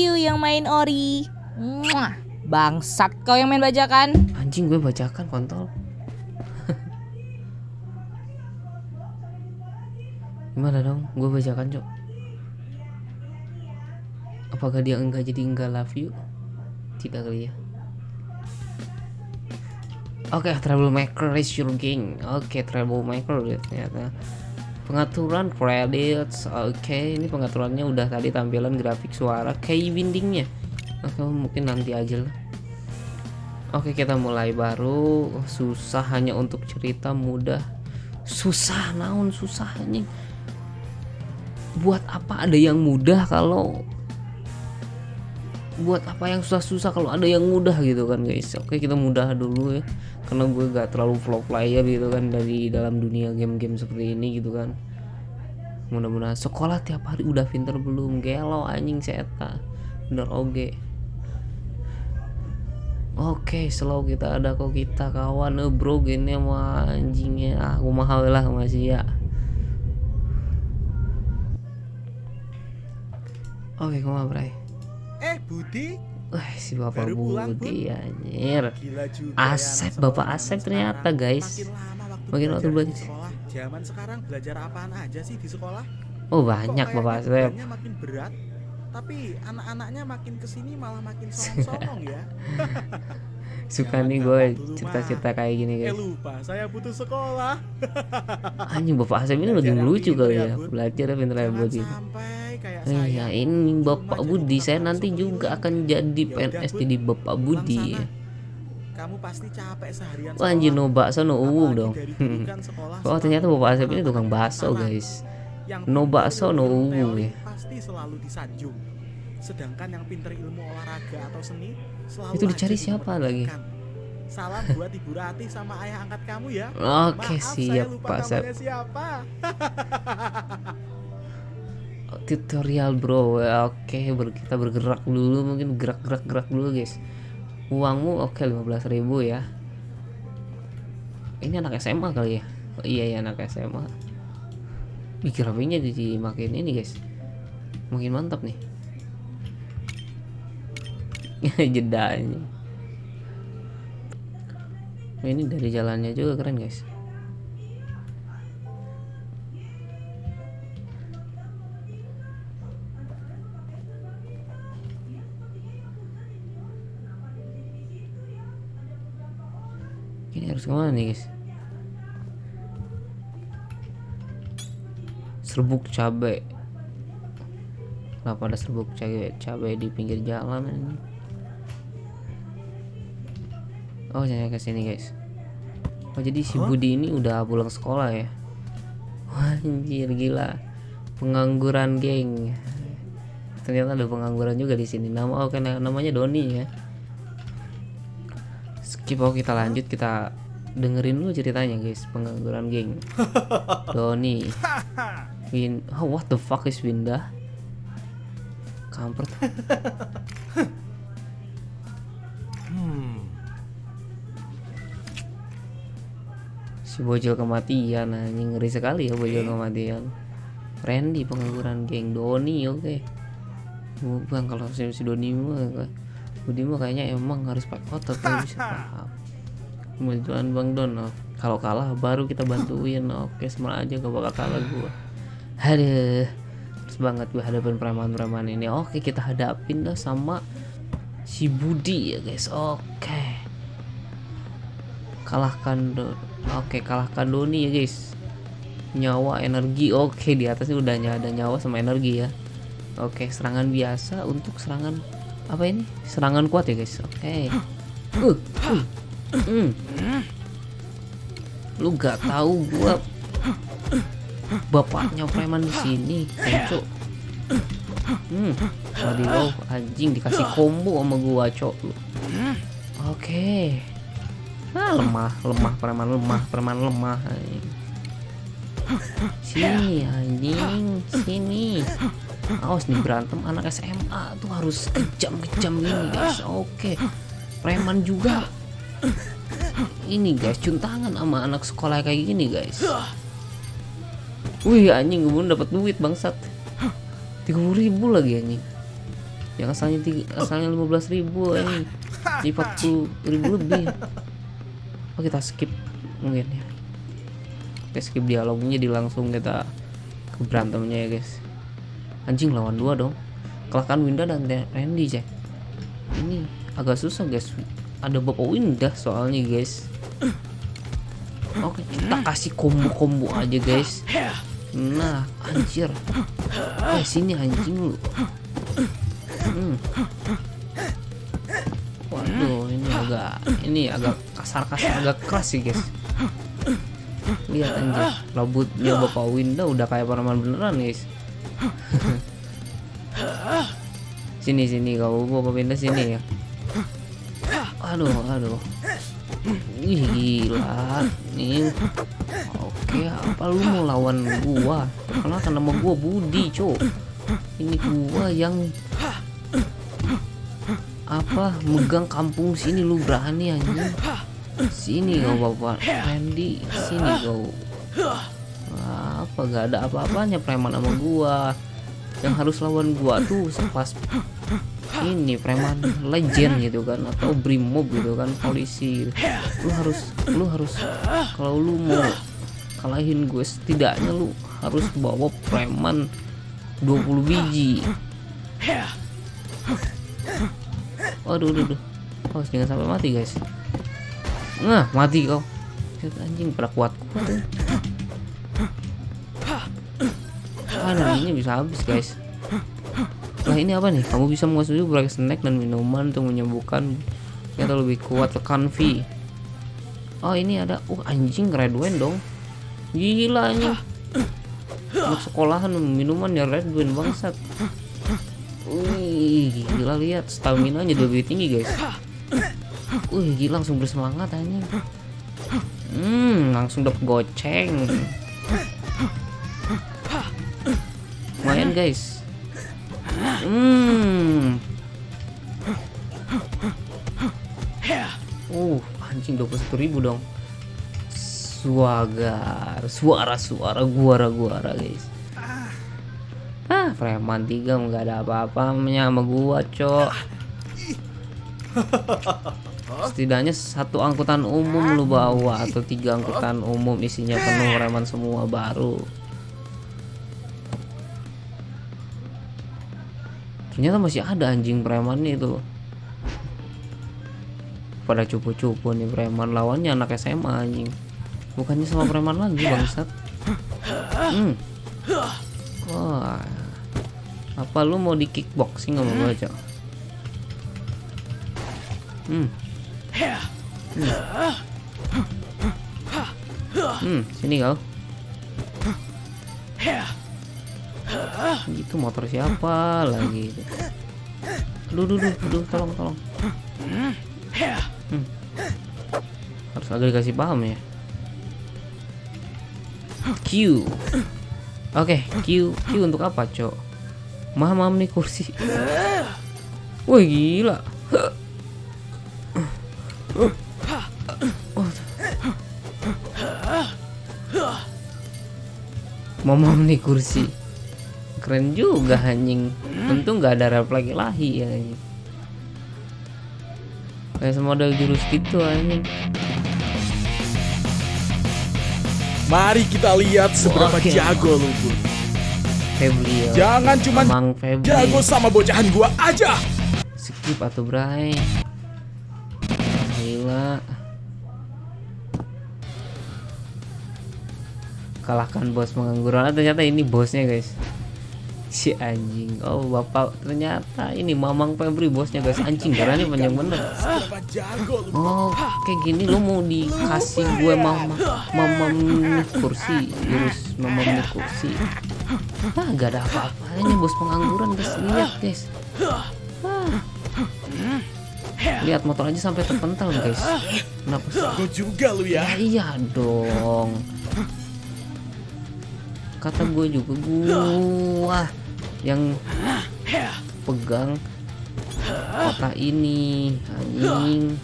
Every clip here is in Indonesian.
You yang main ori. Mwah. Bangsat kau yang main bajakan. Anjing gue bacakan kontol. Gimana dong? Gue bacakan cok. Apakah dia enggak jadi enggak love you? Tidak kali ya. Oke, troublemaker is your gang. Oke, troublemaker ya ternyata. Pengaturan credits. Oke, ini pengaturannya udah tadi tampilan grafik suara kayak bindingnya. Oke, mungkin nanti aja lah. Oke, kita mulai baru. Susah hanya untuk cerita mudah. Susah naon susah. Buat apa ada yang mudah kalau buat apa yang susah-susah kalau ada yang mudah gitu kan guys. Oke kita mudah dulu ya karena gue gak terlalu vlog player gitu kan dari dalam dunia game-game seperti ini gitu kan. Mudah-mudahan sekolah tiap hari udah pinter belum? Gelo anjing seta. Bener oge oke slow kita ada kok kita kawan. Eh bro gini mah anjingnya. Ah, aku mahal lah masih ya. Oke ke mana bray. Eh Budi, Wah si bapak Baru pulang, Budi anjir juga Asep, ya, anak Bapak Asep ternyata, guys. Makin lama waktu belajar sekolah. Zaman sekarang belajar apaan aja sih di sekolah? Oh Kok banyak kayaknya Bapak Asep makin berat, tapi anak-anaknya makin ke sini malah makin songong-songong ya. Suka Jangan nih gue cerita-cerita kayak gini Eh guys lupa, saya butuh sekolah. Anjing Bapak Asep ini lagi pinter kali ya, ya. Belajar ya pinter ya Bud gitu. sampai kayak Eh, ya ini Bapak Budi. Saya nanti juga akan jadi Ya PNS jadi Bapak Budi. ya Kamu pasti capek seharian Wah anjing no bakso no uwu dong. sekolah Oh ternyata Bapak Asep ini tukang bakso guys. No bakso, no uwu ya. Pasti selalu disanjung. Sedangkan yang pinter ilmu olahraga atau seni selalu Itu dicari siapa lagi? Salam buat Ibu Ratih sama ayah angkat kamu ya. Oke Maaf, siap saya lupa Pak namanya siapa. tutorial bro. Oke ber- kita bergerak dulu mungkin gerak-gerak gerak dulu guys. Uangmu oke 15.000 ya. Ini anak SMA kali ya? Oh, iya ya anak SMA Ih, grafiknya jadi makin ini guys. Makin mantap nih jeda ini. Ini dari jalannya juga keren guys. Ini harus ke mana nih guys? Serbuk cabe. Kenapa ada serbuk cabe cabe di pinggir jalan ini oh jangan ke sini guys. Oh jadi si Budi ini udah pulang sekolah ya? Wah, anjir gila. Pengangguran geng. Ternyata ada pengangguran juga di sini. Nama oke namanya Doni ya? Skip oh kita lanjut. Kita dengerin dulu ceritanya guys. Pengangguran geng. Doni. Win oh, what the fuck is Winda? Kampret si bocil kematian anjing ngeri sekali ya bocil kematian. Randy pengangguran geng Doni oke. Bukan kalau si, si Doni mah Budi mah kayaknya emang harus pakai otot baru bisa paham. Kemajuan Bang Don oh. Kalau kalah baru kita bantuin Oke. Semua aja gak bakal kalah gua. Aduh Terus banget gue hadapin preman-preman ini. Oke kita hadapin dah sama Si Budi ya guys. Oke. Kalahkan Don Oke kalahkan Doni ya guys Nyawa energi Oke di atasnya udah ada nyawa sama energi ya Oke serangan biasa untuk serangan Apa ini Serangan kuat ya guys Oke uh, uh. Hmm. Lu gak tahu gua bapaknya preman di sini, cok. Hmm. Waduh, anjing dikasih combo sama gua, cok. Oke. Ah, lemah, lemah preman lemah, preman lemah. anjing. Sini anjing, sini. Awas nih berantem anak SMA tuh harus kejam-kejam gini guys. Oke. Preman juga ini guys cuntangan sama anak sekolah kayak gini guys wih anjing gue dapat duit bangsat 30.000 ribu lagi anjing yang asalnya tiga, asalnya 15.000 ribu di 40 ribu lebih oh kita skip mungkin ya. Kita skip dialognya jadi langsung kita ke berantemnya ya guys. Anjing lawan dua dong. Kalahkan Winda dan Randy cek ini agak susah guys. Ada bapak Winda soalnya guys. Oke kita kasih combo-combo aja guys. Nah anjir. Eh sini anjing lu. Hmm. Waduh ini agak ini agak kasar-kasar agak keras sih guys. Lihat anjir rambutnya bapak Winda udah kayak paraman beneran guys. Sini sini kau bapak Winda sini ya. Aduh aduh. Ih, gila nih oke apa lu mau lawan gua? Karena nama gua Budi cok? Ini gua yang apa megang kampung sini lu berani anjing. Sini kau bapak Randy. Sini kau. Apa gak ada apa-apanya preman sama gua. Yang harus lawan gua tuh sepas ini preman legend gitu kan atau brimob gitu kan polisi. Lu harus lu harus kalau lu mau kalahin gue setidaknya lu harus bawa preman 20 biji waduh aduh, aduh. Oh, jangan sampai mati guys nah mati kau anjing pada kuat ini bisa habis guys Nah ini apa nih? Kamu bisa mengonsumsi beberapa snack dan minuman untuk menyembuhkan atau lebih kuat tekan V. Oh ini ada, uh anjing red wine dong. Gila. Untuk sekolahan minuman ya red wine bangsat. Wih gila lihat stamina nya lebih tinggi guys. Wih gila langsung bersemangat anjing. Hmm langsung dapet goceng. Lumayan guys. Hmm. Uh, anjing 21.000 ribu dong. Suagar, suara-suara guara-guara guys. Ah, preman tiga nggak ada apa-apanya sama gua, cok. Setidaknya satu angkutan umum lu bawa atau tiga angkutan umum isinya penuh preman semua baru. ternyata masih ada anjing preman itu pada cupu-cupu nih preman lawannya anak SMA anjing bukannya sama preman lagi bangsat hmm. wah apa lu mau di kickboxing sama gua cok? Hmm. hmm. Hmm sini kau. Gitu motor siapa lagi? Itu aduh aduh aduh, tolong tolong. Hmm. harus agak dikasih paham ya. Q. Oke Q. Q untuk apa cok mamam nih kursi. Wah gila. Mamam nih kursi. Keren juga anjing. Untung nggak ada refleks lahi ya anjing. Kayak semodel jurus gitu anjing. Mari kita lihat seberapa Oke. jago lu Bun. Febri ya. Jangan cuma Mang Febri. jago sama bocahan gua aja. skip atau bray? Gila. Kalahkan bos pengangguran. Ah, ternyata ini bosnya guys si anjing oh bapak ternyata ini mamang Febri bosnya guys anjing caranya panjang bener. Oh, kayak gini lu mau dikasih gue mama mama kursi, jurus mama kursi. Ah, gak ada apa-apanya bos pengangguran guys. Lihat guys. Ah. Lihat motor aja sampai terpental guys. Kenapa sih? Jago juga lu ya. Ya iya dong. Kata gue juga gua yang pegang kota ini anjing.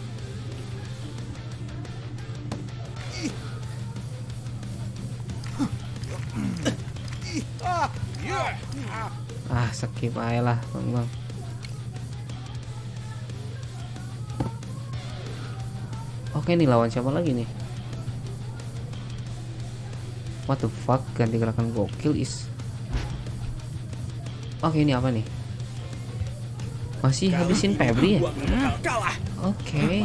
Ah skip aja lah bang bang oke nih lawan siapa lagi nih? What the fuck? Ganti gerakan gokil is. Oke ini apa nih? Masih habisin Febri ya? Oke.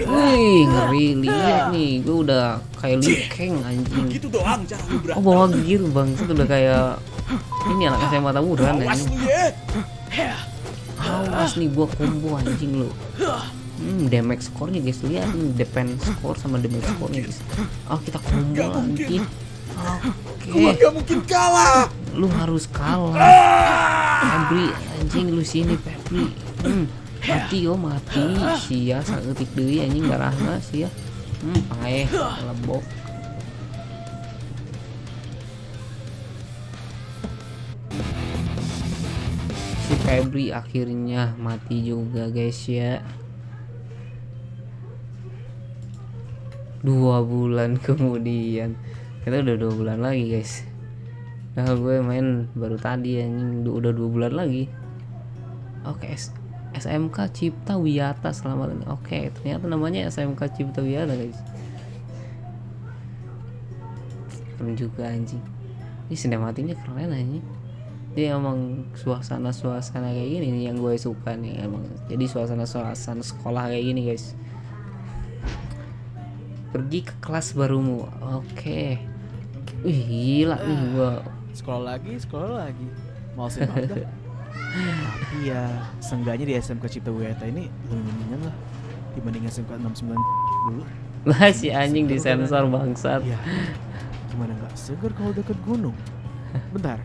Wih ngeri lihat nih, gue udah kayak Liu Kang anjing. Gitu doang cara lu Oh bawa gear bang, itu udah kayak ini anak SMA tawuran Awas anjing. lu ya. Awas nih gua combo anjing lu. Hmm, damage score-nya guys lihat nih defense score sama damage score-nya guys. Oh kita combo anjing. Gua Oke, gak mungkin kalah. Lu harus kalah. Febri anjing lu sini Febri. Hmm, mati yo mati. Sia saeutik deui anjing garahna sia. Hmm, paeh lebok. si Febri akhirnya mati juga guys ya dua bulan kemudian kita udah dua bulan lagi guys nah gue main baru tadi anjing. Du- udah dua bulan lagi. Oke S- SMK Cipta Wiyata selamat oke ternyata namanya SMK Cipta Wiyata guys. Keren juga anjing. Ini sinematiknya keren anjing. Dia emang suasana-suasana kayak gini nih yang gue suka nih emang. Jadi suasana-suasana sekolah kayak gini guys. Pergi ke kelas barumu. Oke. Wih gila. Nih gua Sekolah lagi, sekolah lagi. Mau sih banget. Tapi ya, seenggaknya di SMK Cipta Wiyata ini lebih mendingan lah dibanding SMK 69 dulu. lah si anjing disensor bangsat Iya. Gimana nggak seger kalau deket gunung? Bentar.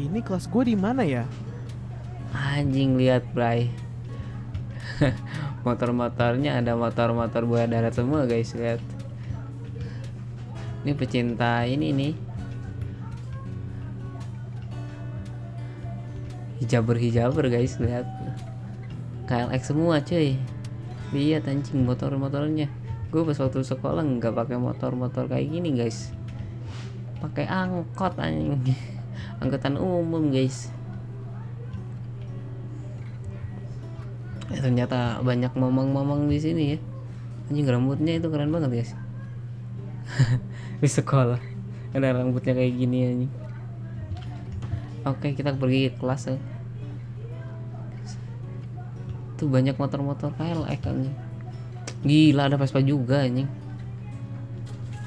Ini kelas gue di mana ya? anjing lihat bray motor-motornya ada motor-motor buaya darat semua guys lihat ini pecinta ini nih hijaber-hijaber guys lihat. KLX semua cuy. Lihat anjing motor-motornya. Gue pas waktu sekolah nggak pakai motor-motor kayak gini guys. Pakai angkot anjing. Angkutan umum guys. Eh, ternyata banyak momong-momong di sini ya. Anjing rambutnya itu keren banget guys. Di sekolah. Ada rambutnya kayak gini anjing. Oke kita pergi ke kelas ya tuh banyak motor-motor KLX anjing gila ada Vespa juga anjing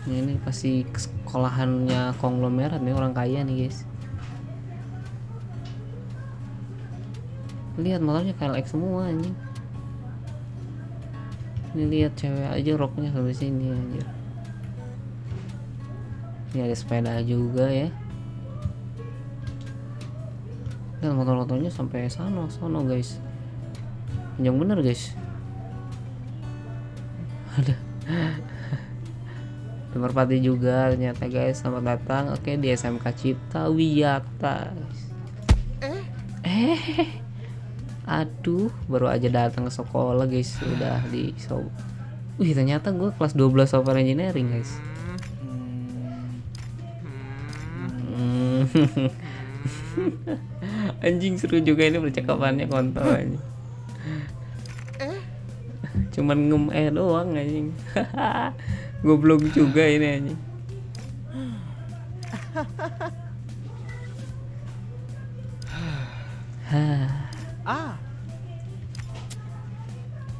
Nah, ini pasti sekolahannya konglomerat nih orang kaya nih guys. Lihat motornya KLX semua anjing ini lihat cewek aja roknya sampai sini anjir. Ini ada sepeda juga ya. Lihat motor-motornya sampai sana sono guys panjang bener guys. Ada merpati juga ternyata guys. Selamat datang. Oke di SMK Cipta Wiyata eh? Aduh baru aja datang ke sekolah guys. Udah di so wih ternyata gue kelas 12 software engineering guys. Hmm. anjing seru juga ini percakapannya kontol anjing cuman ngem eh doang anjing. Goblok juga ini anjing. Ah,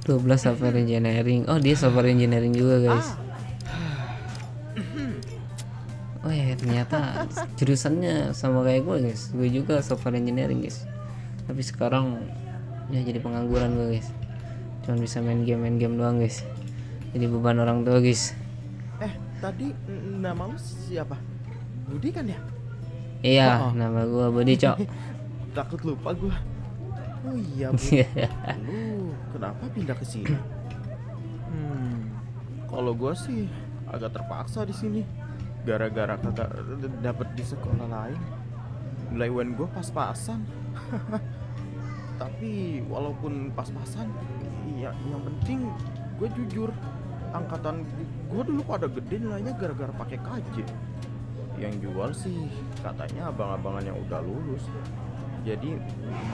12 software engineering. Oh dia software engineering juga guys. Oh ya ternyata jurusannya sama kayak gue guys. Gue juga software engineering guys. Tapi sekarang ya jadi pengangguran gue guys cuman bisa main game main game doang guys jadi beban orang tua guys eh tadi nama lu siapa? Budi kan ya? iya Oh. nama gue Budi cok Takut lupa gua. Oh iya, Bu. Lu kenapa pindah ke sini? Hmm, kalau gua sih agak terpaksa di sini. Gara-gara kagak dapet di sekolah lain. Nilai UN gua pas-pasan. Tapi walaupun pas-pasan, ya yang penting gue jujur. Angkatan gue dulu pada gede nilainya gara-gara pakai KJ. Yang jual sih katanya abang-abangan yang udah lulus jadi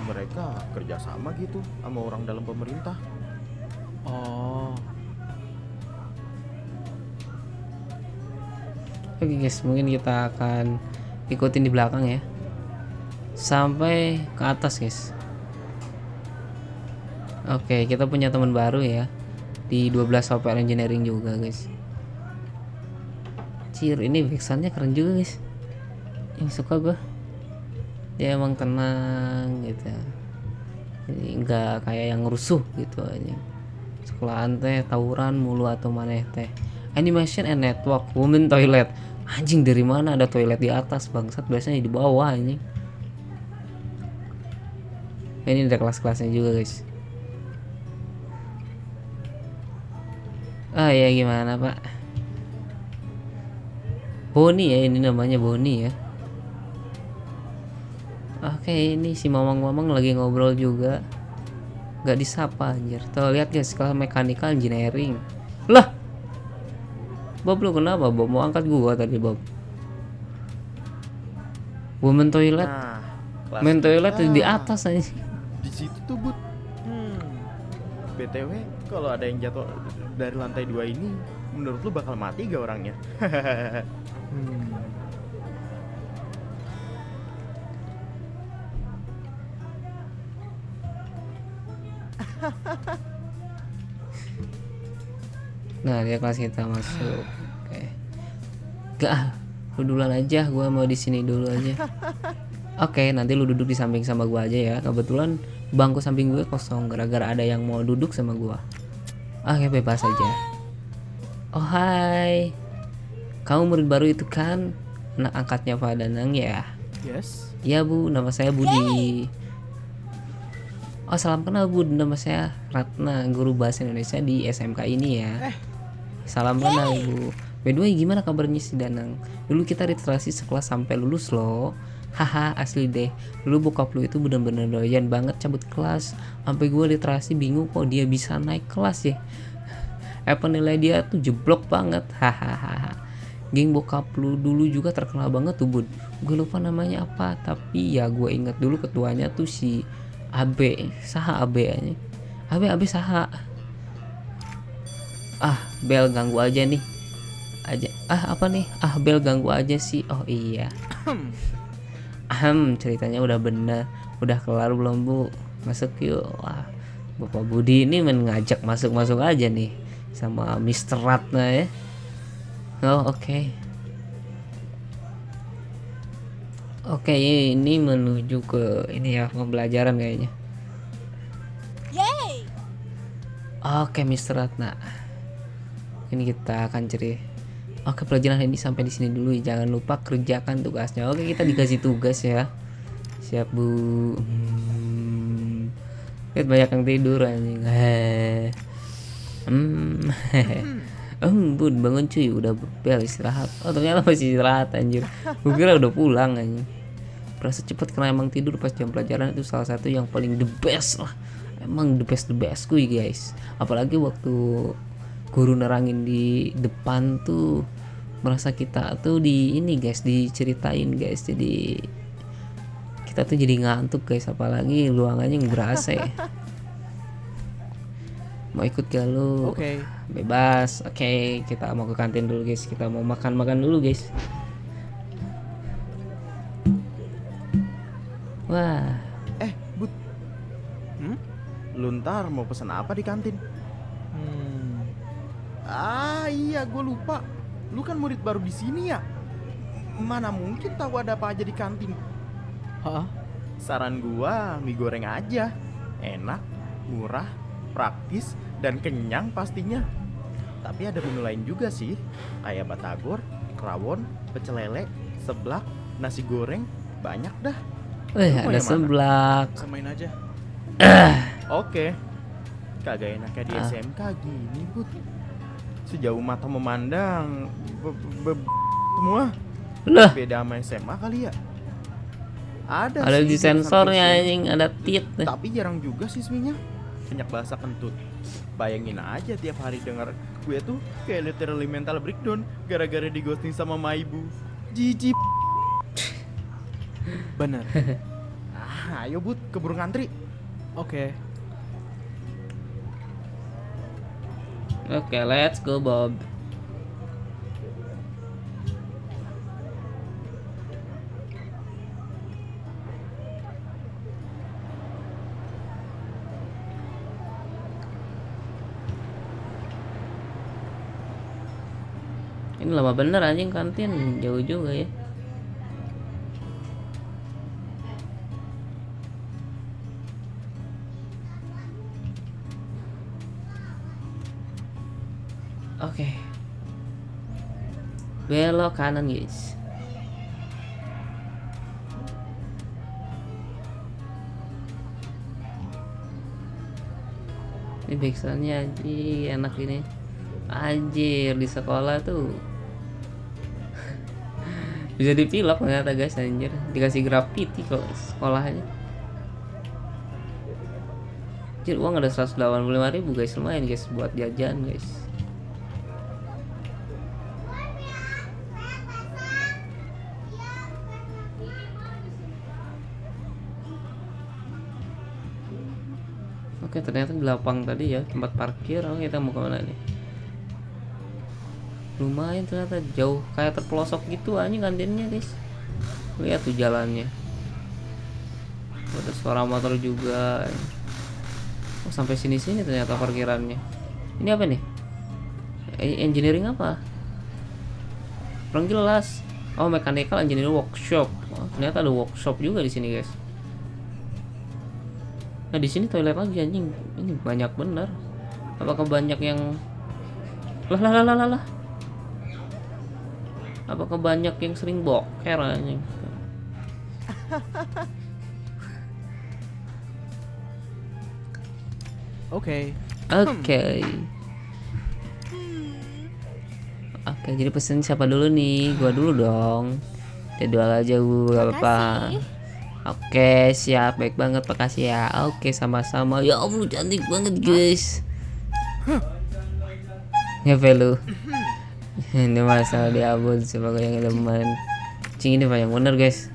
mereka kerjasama gitu sama orang dalam pemerintah Oh. Oke guys, mungkin kita akan ikutin di belakang ya. Sampai ke atas guys. Oke, kita punya teman baru ya. Di 12 software engineering juga guys. Cir, ini backsoundnya keren juga guys. Yang suka gue. Dia emang tenang gitu. Jadi nggak kayak yang rusuh gitu aja. Sekolahan teh tawuran mulu atau maneh teh. Animation and network women toilet. Anjing dari mana ada toilet di atas bangsat biasanya di bawah anjing. Ini ada kelas-kelasnya juga guys. Ah ya gimana pak? Boni ya ini namanya Boni ya. Oke ini si mamang-mamang lagi ngobrol juga. Gak disapa anjir. Tuh lihat guys kelas mechanical engineering. Lah Bob lu kenapa Bob mau angkat gua tadi Bob Women toilet Nah, Main toilet di atas aja Di situ tuh, Bud. BTW, kalau ada yang jatuh dari lantai dua ini, menurut lu bakal mati gak orangnya? hmm. Nah dia kelas kita masuk Oke Gak ah, Lu duluan aja Gua mau di sini dulu aja Oke nanti lu duduk di samping sama gua aja ya Kebetulan bangku samping gue kosong Gara-gara ada yang mau duduk sama gua Oke bebas aja Oh hai Kamu murid baru itu kan Anak angkatnya Pak Danang ya Yes. Iya bu, nama saya Budi. Oh salam kenal bu, nama saya Ratna, guru bahasa Indonesia di SMK ini ya. Salam kenal bu. By the way gimana kabarnya si Danang? Dulu kita literasi sekelas sampai lulus loh. Haha asli deh. Dulu bokap lu itu bener-bener doyan banget cabut kelas. Sampai gue literasi bingung kok dia bisa naik kelas ya. Apa nilai dia tuh jeblok banget. Hahaha. Geng bokap lu dulu juga terkenal banget tuh bud Gue lupa namanya apa Tapi ya gue inget dulu ketuanya tuh si AB Saha AB aja AB AB Saha Ah Bel ganggu aja nih aja Ah apa nih Ah Bel ganggu aja sih Oh iya Ahem ceritanya udah bener Udah kelar belum bu Masuk yuk Wah Bapak Budi ini mengajak masuk-masuk aja nih Sama Mr. Ratna ya Oh oke. Oke ini menuju ke ini ya pembelajaran kayaknya. Oke Mr. Ratna. Ini kita akan ceri. Oke pelajaran ini sampai di sini dulu. Jangan lupa kerjakan tugasnya. Oke kita dikasih tugas ya. Siap bu. Hmm. Lihat banyak yang tidur anjing. Hmm. Hmm, bun bangun cuy, udah bel istirahat. Oh ternyata masih istirahat anjir. Gue kira udah pulang anjir. Berasa cepet karena emang tidur pas jam pelajaran itu salah satu yang paling the best lah. Emang the best the best kuy guys. Apalagi waktu guru nerangin di depan tuh merasa kita tuh di ini guys diceritain guys jadi kita tuh jadi ngantuk guys apalagi ruangannya yang berasa ya. mau ikut gak lu Oke. bebas oke kita mau ke kantin dulu guys kita mau makan makan dulu guys wah Eh, Bud. Hmm? Lu ntar mau pesan apa di kantin? Hmm. Ah, iya, gue lupa. Lu kan murid baru di sini ya? Mana mungkin tahu ada apa aja di kantin? Hah? Saran gua mie goreng aja. Enak, murah, praktis, dan kenyang pastinya. Tapi ada menu lain juga sih, kayak batagor, rawon, pecel lele, seblak, nasi goreng, banyak dah. Wih, mau ada seblak Samain aja. Oke. Kagak enaknya di Ah. SMK gini, Bud. Sejauh mata memandang be- be- be- semua Lah, beda sama SMA kali ya. Ada, ada sih di sensornya anjing, ada tit. Tapi jarang juga siswinya. Banyak bahasa kentut. Bayangin aja tiap hari dengar gue tuh kayak literally mental breakdown gara-gara di ghosting sama ma ibu. Jijik. Bener. Ah, ayo Bud, keburu ngantri. Oke. Oke, let's go Bob. Ini lama bener anjing kantin jauh juga ya. Belok kanan, guys. Ini backsoundnya anjir enak ini. Anjir di sekolah tuh. Bisa dipilok ternyata guys anjir. Dikasih graffiti kok sekolahnya. Anjir uang ada 185 ribu guys. Lumayan guys buat jajan guys Oke ternyata di lapang tadi ya tempat parkir Oke kita mau ke mana nih? Lumayan ternyata jauh kayak terpelosok gitu anjing kantinnya guys. Lihat tuh jalannya. Ada suara motor juga oh, sampai sini sini ternyata parkirannya. Ini apa nih? E- engineering apa? Kurang jelas. Oh mechanical engineering workshop. Oh, ternyata ada workshop juga di sini guys nah di sini toilet lagi anjing. Ini banyak bener. Apakah banyak yang lah lah lah lah lah, apakah banyak yang sering boker anjing? Oke. oke. Oke jadi pesen siapa dulu nih? Gua dulu dong. Jadwal aja gua gak apa-apa oke siap. Baik banget makasih ya. Oke sama-sama. Ya Allah cantik banget guys. Ya lu ini masalah di abon sebagai yang teman cing ini banyak bener guys.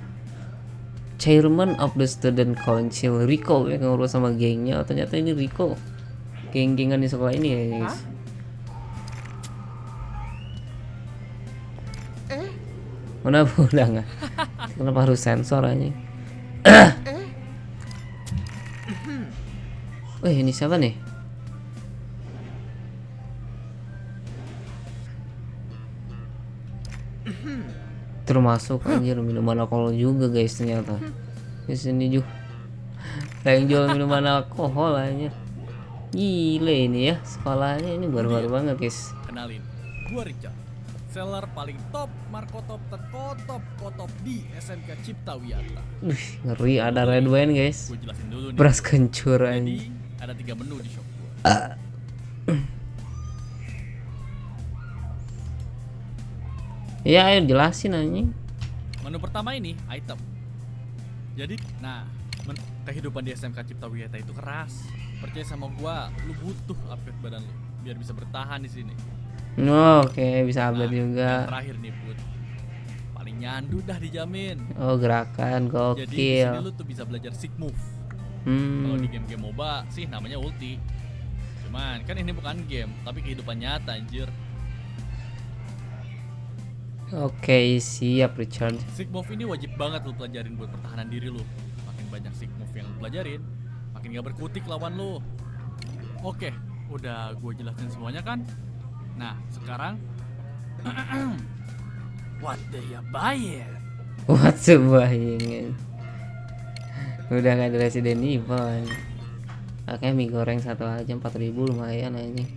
Chairman of the student council Rico yang ngurus sama gengnya. Oh, ternyata ini Rico geng-gengan di sekolah ini ya guys. Kenapa udah nggak? Kenapa harus sensor aja? Wih ini siapa nih? termasuk anjir minuman alkohol juga guys ternyata. Di sini juga. Yang jual minuman alkohol aja gile ini ya sekolahnya. Ini baru-baru banget guys. Kenalin, gua Richard. Seller paling top, markotop terkotop kotop di SMK Cipta Wiyata. Wih, ngeri ada red wine guys Gue jelasin dulu nih. beras kencur Jadi ada tiga menu di shop gua. ya ayo jelasin anjing Menu pertama ini item. Jadi, nah, kehidupan di SMK Cipta Wiyata itu keras. Percaya sama gua, lu butuh upgrade badan lu biar bisa bertahan di sini. Oh, oke bisa Nah, update juga yang terakhir nih, Put. Paling nyandu dah dijamin. oh gerakan Jadi di sini gokil lu tuh bisa belajar sig move. Kalau di hmm game-game MOBA sih namanya ulti. Cuman kan ini bukan game, tapi kehidupan nyata anjir. oke siap Richard Sig move ini wajib banget lu pelajarin buat pertahanan diri lu. Makin banyak sig move yang lu pelajarin, makin gak berkutik lawan lu. Oke, udah gue jelasin semuanya kan? Nah, sekarang What you buy it? What sebuah ingin Udah gak ada Resident Evil. Oke mie goreng satu aja 4000 lumayan anjing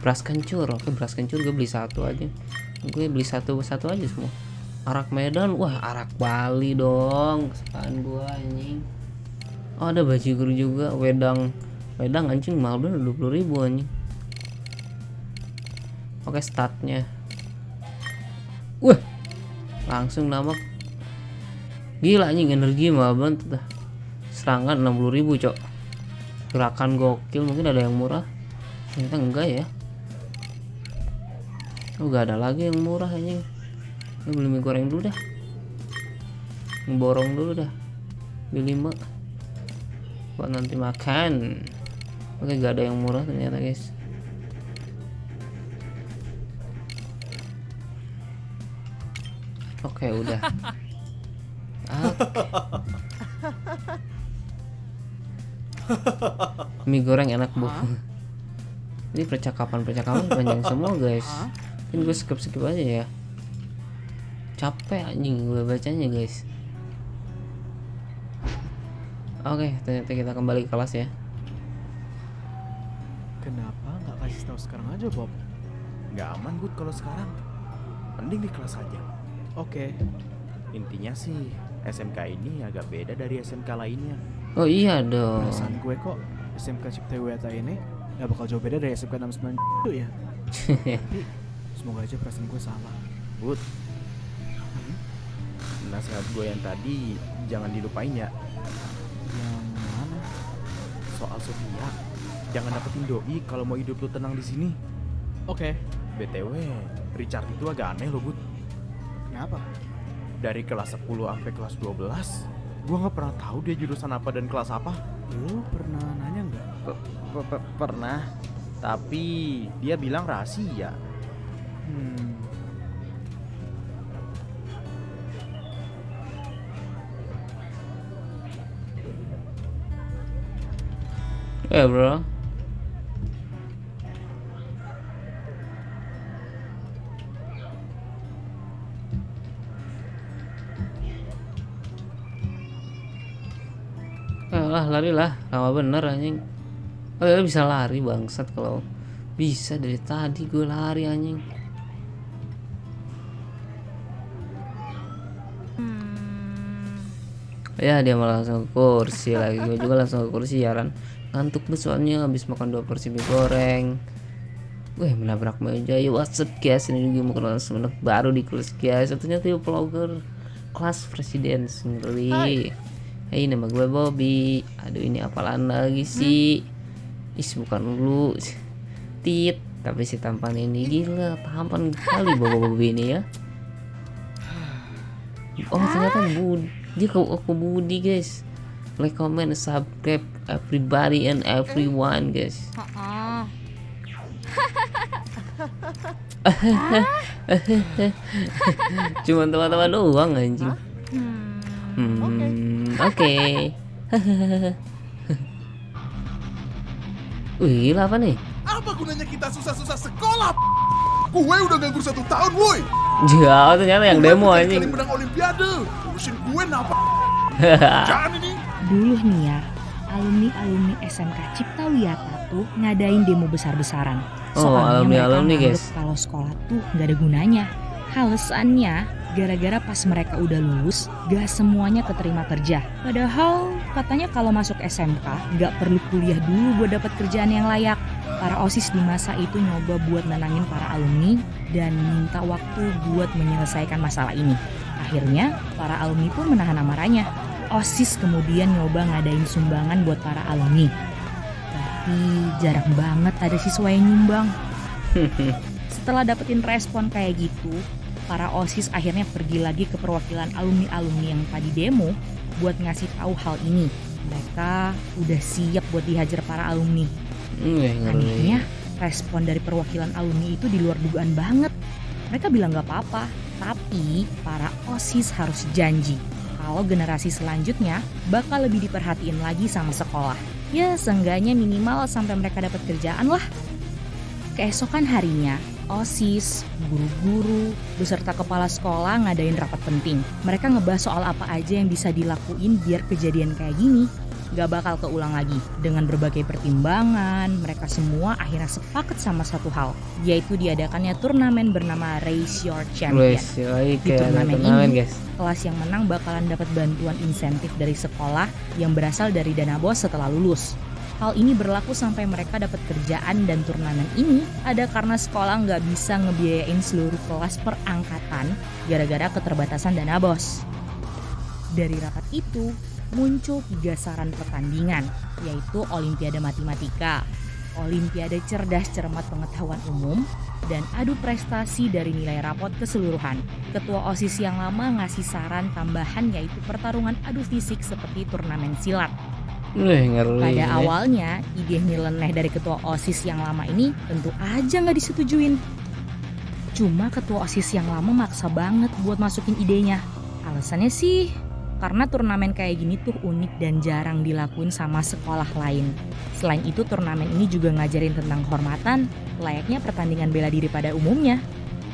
Beras kencur Oke beras kencur gue beli satu aja. Gue beli satu satu aja semua. Arak Medan Wah arak Bali dong Kesukaan gue anjing. Oh ada baju guru juga Wedang. Wedang anjing mahal bener 20 ribu anjing Oke statnya Wah Langsung nambah Gila anjing energi mahal banget dah. Serangan 60 ribu cok. Gerakan gokil mungkin ada yang murah. Ternyata enggak ya. Oh gak ada lagi yang murah anjing. Ini beli mie goreng dulu dah. Borong dulu dah. Beli 5 Buat nanti makan. Oke gak ada yang murah ternyata guys Oke udah. Ah. Mie goreng enak bu. Ini percakapan percakapan panjang semua guys. Ini gue skip skip aja ya. Capek anjing gue bacanya guys. Oke, ternyata kita kembali ke kelas ya. Kenapa nggak kasih tahu sekarang aja Bob? Nggak aman Bud kalau sekarang. Mending di kelas aja. Oke. Intinya sih SMK ini agak beda dari SMK lainnya. Oh iya dong. Perasaan gue kok SMK Cipta Weta ini gak bakal jauh beda dari SMK 69 itu ya. Tapi semoga aja perasaan gue salah. Bud. Nasihat gue yang tadi jangan dilupain ya. Yang mana? Soal Sofia. Jangan dapetin doi kalau mau hidup lu tenang di sini. Oke. BTW, Richard itu agak aneh loh, Bud. Kenapa? Dari kelas 10 sampai kelas 12, gua nggak pernah tahu dia jurusan apa dan kelas apa. Lu pernah nanya nggak? Pe- pe- pe- pernah, tapi dia bilang rahasia. Hmm. Eh bro. Lah lari lah, lama bener anjing. Oh ya bisa lari bangsat kalau bisa. Dari tadi gue lari anjing. Ya dia malah langsung ke kursi lagi. Gue juga langsung ke kursi ya kan Ngantuk banget soalnya habis makan dua porsi mie goreng. Wih menabrak meja. Ya what's up guys. Ini juga mau kenal sama anak baru di kelas guys. Satunya tuh vlogger kelas presiden ngeri Hai nama gue Bobby. Aduh ini apalan lagi sih? Is bukan lu. Tit Tapi si tampan ini gila Tampan kali Bobo Bobby ini ya. Oh ternyata Budi Dia ke aku Budi guys. Like, comment, subscribe Everybody and everyone guys. Cuman teman-teman doang anjing Hmm, oke Wih, lah apa nih? Apa gunanya kita susah-susah sekolah? Gue udah nganggur satu tahun, woi. Jauh ternyata yang demo anjing kali menang olimpiade. Urusin gue napa? Jangan ini. Dulu nih ya, alumni-alumni SMK Cipta Wiyata tuh ngadain demo besar-besaran. Oh, alumni-alumni, nganggep guys. Kalau sekolah tuh nggak ada gunanya. Alasannya, gara-gara pas mereka udah lulus, gak semuanya keterima kerja. Padahal katanya kalau masuk SMK nggak perlu kuliah dulu buat dapat kerjaan yang layak. Para OSIS di masa itu nyoba buat nenangin para alumni dan minta waktu buat menyelesaikan masalah ini. Akhirnya, para alumni pun menahan amarahnya. OSIS kemudian nyoba ngadain sumbangan buat para alumni. Tapi jarang banget ada siswa yang nyumbang. Setelah dapetin respon kayak gitu, para OSIS akhirnya pergi lagi ke perwakilan alumni-alumni yang tadi demo buat ngasih tahu hal ini. Mereka udah siap buat dihajar para alumni. Ngeri Anehnya, respon dari perwakilan alumni itu di luar dugaan banget. Mereka bilang gak apa-apa, tapi para OSIS harus janji kalau generasi selanjutnya bakal lebih diperhatiin lagi sama sekolah. Ya, seenggaknya minimal sampai mereka dapat kerjaan lah. Keesokan harinya, OSIS, guru-guru, beserta kepala sekolah ngadain rapat penting. Mereka ngebahas soal apa aja yang bisa dilakuin biar kejadian kayak gini gak bakal keulang lagi. Dengan berbagai pertimbangan, mereka semua akhirnya sepakat sama satu hal, yaitu diadakannya turnamen bernama Raise Your Champion. Wes, yoi, Di turnamen turnamen ini, guys kelas yang menang bakalan dapat bantuan insentif dari sekolah yang berasal dari dana bos setelah lulus. Hal ini berlaku sampai mereka dapat kerjaan dan turnamen ini ada karena sekolah nggak bisa ngebiayain seluruh kelas per angkatan gara-gara keterbatasan dana bos. Dari rapat itu muncul tiga saran pertandingan yaitu Olimpiade Matematika, Olimpiade Cerdas Cermat Pengetahuan Umum, dan adu prestasi dari nilai rapot keseluruhan. Ketua OSIS yang lama ngasih saran tambahan yaitu pertarungan adu fisik seperti turnamen silat. Wih, ngeri Pada awalnya, ide nyeleneh dari ketua OSIS yang lama ini tentu aja nggak disetujuin. Cuma ketua OSIS yang lama maksa banget buat masukin idenya. Alasannya sih karena turnamen kayak gini tuh unik dan jarang dilakuin sama sekolah lain. Selain itu turnamen ini juga ngajarin tentang kehormatan, layaknya pertandingan bela diri pada umumnya.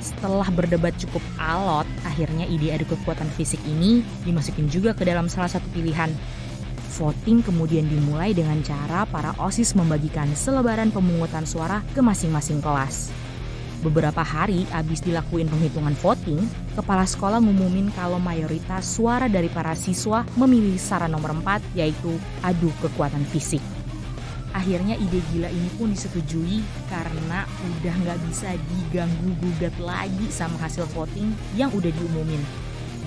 Setelah berdebat cukup alot, akhirnya ide adu kekuatan fisik ini dimasukin juga ke dalam salah satu pilihan. Voting kemudian dimulai dengan cara para OSIS membagikan selebaran pemungutan suara ke masing-masing kelas. Beberapa hari abis dilakuin penghitungan voting, kepala sekolah ngumumin kalau mayoritas suara dari para siswa memilih saran nomor 4 yaitu adu kekuatan fisik. Akhirnya ide gila ini pun disetujui karena udah nggak bisa diganggu gugat lagi sama hasil voting yang udah diumumin.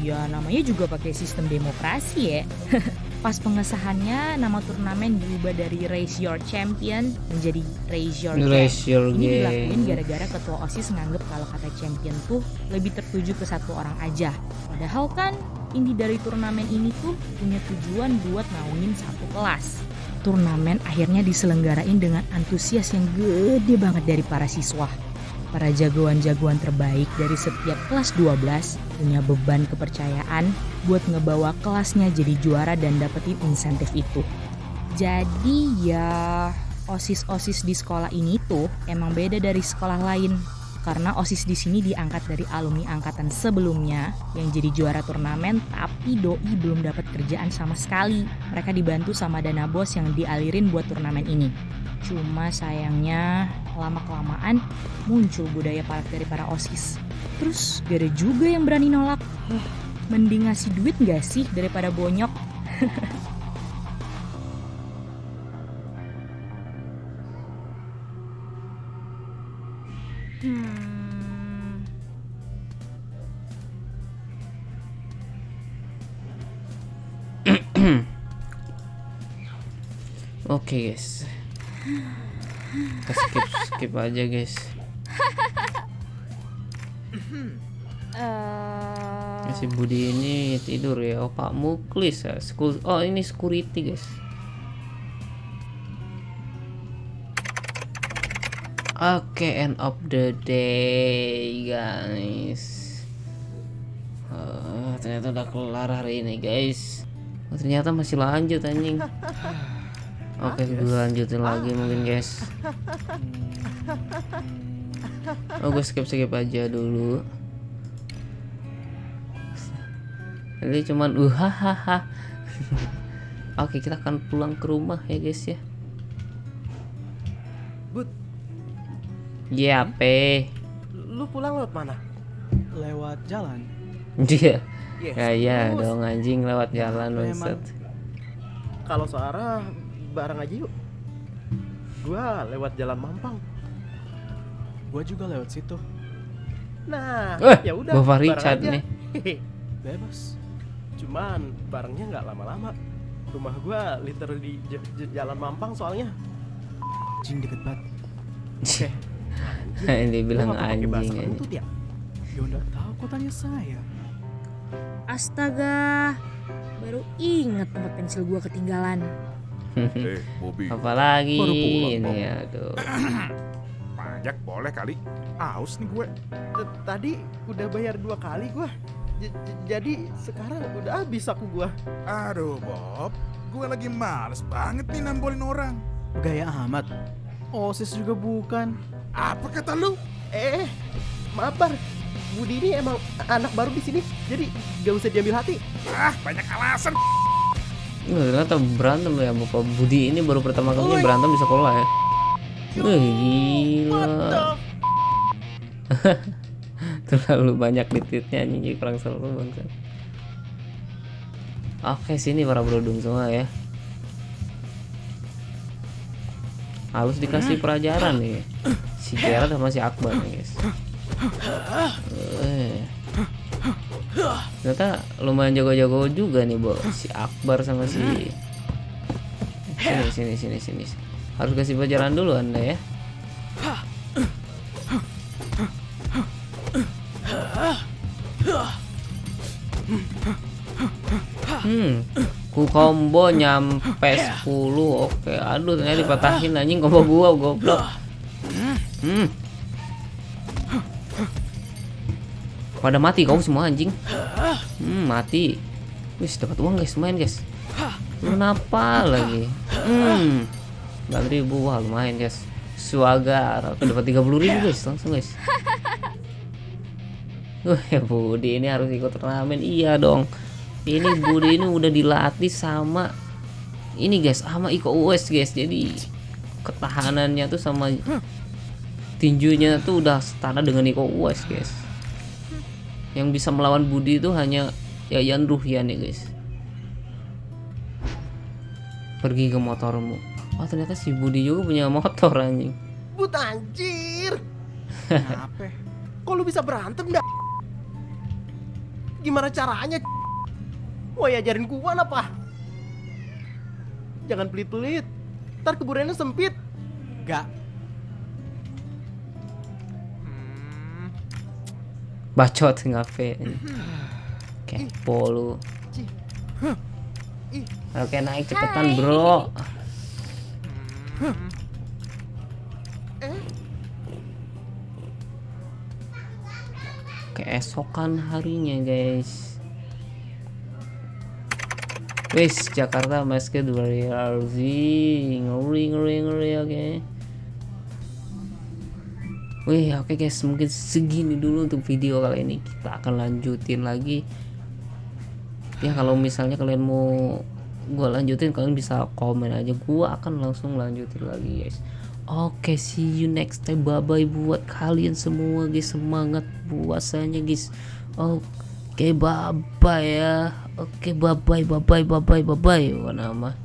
Ya namanya juga pakai sistem demokrasi ya. Pas pengesahannya nama turnamen diubah dari Raise Your Champion menjadi Raise Your Game. Raise your Ini dilakuin game. gara-gara ketua OSIS nganggep kalau kata champion tuh lebih tertuju ke satu orang aja. Padahal kan inti dari turnamen ini tuh punya tujuan buat naungin satu kelas. Turnamen akhirnya diselenggarain dengan antusias yang gede banget dari para siswa. Para jagoan-jagoan terbaik dari setiap kelas 12 punya beban kepercayaan buat ngebawa kelasnya jadi juara dan dapetin insentif itu. Jadi ya OSIS-OSIS di sekolah ini tuh emang beda dari sekolah lain. Karena OSIS di sini diangkat dari alumni angkatan sebelumnya yang jadi juara turnamen tapi doi belum dapat kerjaan sama sekali. Mereka dibantu sama dana bos yang dialirin buat turnamen ini. Cuma sayangnya lama-kelamaan muncul budaya palak dari para OSIS. Terus gak juga yang berani nolak. Eh, mending ngasih duit gak sih daripada bonyok? Hmm. Oke guys. Kita skip skip aja guys. Eh, Si Budi ini tidur ya. Oh Pak Muklis ya. Oh ini security guys. Oke end of the day guys. Oh, ternyata udah kelar hari ini guys. Oh, ternyata masih lanjut anjing. Oke gue lanjutin lagi mungkin guys. Oh gue skip skip aja dulu. Ini cuman uhahaha. Oke, kita akan pulang ke rumah ya, guys ya. Bud, Iya, pe. lu pulang lewat mana? Lewat jalan. Dia. Yes, Ya ya terus. dong anjing lewat jalan Emang. bangsat. Kalau searah bareng aja yuk. Gua lewat jalan Mampang. Gua juga lewat situ. Nah, Eh, ya udah. Richard aja. nih. Bebas. Cuman barengnya nggak lama-lama. Rumah gua literally di j- j- jalan Mampang soalnya. Jing deket banget. Ini Lu bilang bahasa anjing. anjing. kentut ya? Ya udah tahu kok tanya saya. Astaga, baru inget tempat pensil gua ketinggalan. Eh, Bobby. Apalagi Baru pulang, ini Bob. aduh. Pajak boleh kali. Aus nih gue. T- Tadi udah bayar dua kali gua. J- j- jadi sekarang udah habis aku gua. Aduh, Bob. Gue lagi males banget nih nambolin orang. Gaya amat. OSIS juga bukan. Apa kata lu? Eh, maaf Bar. Budi ini emang anak baru di sini, jadi gak usah diambil hati. Ah, banyak alasan. Nggak, ternyata berantem ya Bapak Budi ini baru pertama kali berantem di sekolah ya. Wih, gila. Terlalu banyak di tweetnya anjing kurang seru bangsat. Oke, sini para brodung semua ya. Harus dikasih pelajaran nih. Si Gerard sama si Akbar nih, guys. Eh. Ternyata lumayan jago-jago juga nih, Bo. Si Akbar sama si Sini, sini, sini, sini. Harus kasih pelajaran dulu Anda ya. Combo nyampe 10. Oke, aduh ternyata dipatahin anjing combo gua goblok. Hmm. pada mati kau semua anjing? Hmm mati. Wis dapat uang guys lumayan guys. Kenapa lagi? Hmm. 9.000 wah lumayan guys. Suagar aku dapat 30.000 guys langsung guys. Wah, Budi ini harus ikut turnamen. Iya dong. Ini Budi ini udah dilatih sama ini guys, sama Iko Uwais guys. Jadi ketahanannya tuh sama tinjunya tuh udah setara dengan Iko Uwais guys. Yang bisa melawan Budi itu hanya Yayan Ruhian ya guys. Pergi ke motormu. Oh ternyata si Budi juga punya motor anjing. But anjir. Kenapa? Kok lu bisa berantem dah? Gimana caranya? Woi ajarin gua apa? Jangan pelit-pelit. Ntar kuburannya sempit. Gak. Bacot ngapain? Kepo lu. Oke naik cepetan bro. Keesokan harinya guys. Wis Jakarta Basket Warrior RZ ngeri ngeri ngeri oke. Wih oke guys mungkin segini dulu untuk video kali ini. Kita akan lanjutin lagi. Ya kalau misalnya kalian mau gua lanjutin kalian bisa komen aja. Gua akan langsung lanjutin lagi guys. Oke see you next time. Bye bye buat kalian semua guys. Semangat puasanya guys. Oke Oke, okay, bye bye ya. Oke, okay, bye bye bye bye bye bye bye. Nama